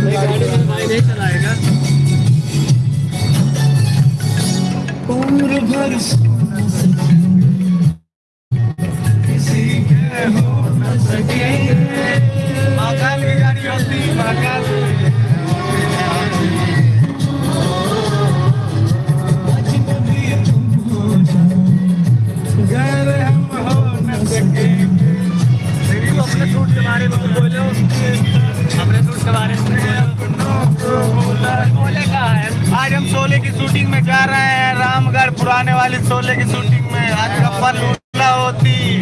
चलाएगा भर किसी के हो न सकेंगे महाकाल की गाड़ी होती महाकाल अपने सूट के बारे में बोलो अपने की शूटिंग में जा रहे हैं। रामगढ़ पुराने वाले शोले की शूटिंग में। आज गप्पा लूटना होती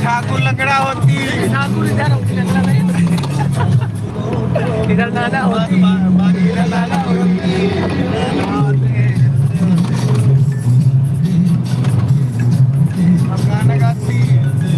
ठाकुर लकड़ा होती। इधर दादा होती। गाना गाती।